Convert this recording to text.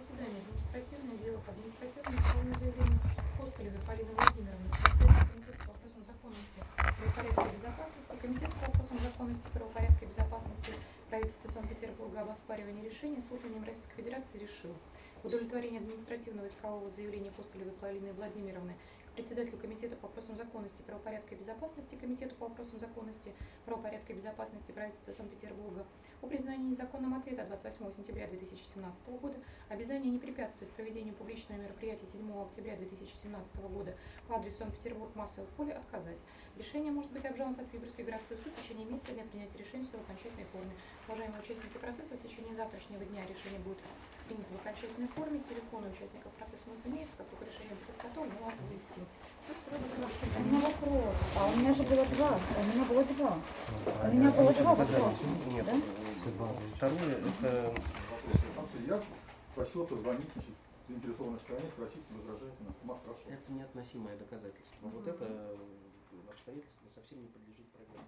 заседании административное дело по административному исковому заявлению Костылевой Полины Владимировны, председателя комитета по вопросам законности, правопорядка и безопасности, комитет по вопросам законности, правопорядка и безопасности правительства Санкт-Петербурга об оспаривании решения суд именем Российской Федерации решил. В удовлетворении административного искового заявления Костылевой Полины Владимировны председателю комитета по вопросам законности, правопорядка и безопасности, комитету по вопросам законности, правопорядка и безопасности правительства Санкт-Петербурга о признании незаконным ответа 28 сентября 2017 года, обязание не препятствовать проведению публичного мероприятия 7 октября 2017 года по адресу Санкт-Петербург, массовое поле, отказать. Решение может быть обжаловано в Санкт-Петербургский городской суд в течение месяца для принятия решения в своей окончательной форме. Уважаемые участники процесса, в течение завтрашнего дня решение будет принято в окончательной форме. Телефоны участников процесса у нас имеются, как только решение будет изготовлено, мы вас известим. Все, сегодня У меня вопрос. А у меня же было два. У меня было два. У меня было два вопроса. Нет, Да? второе, это Я просил позвонить значит, заинтересованной стороне, спросить, возражает. Сама спрашивала. Это неотносимое доказательство. Вот это э, обстоятельство совсем не подлежит проверке.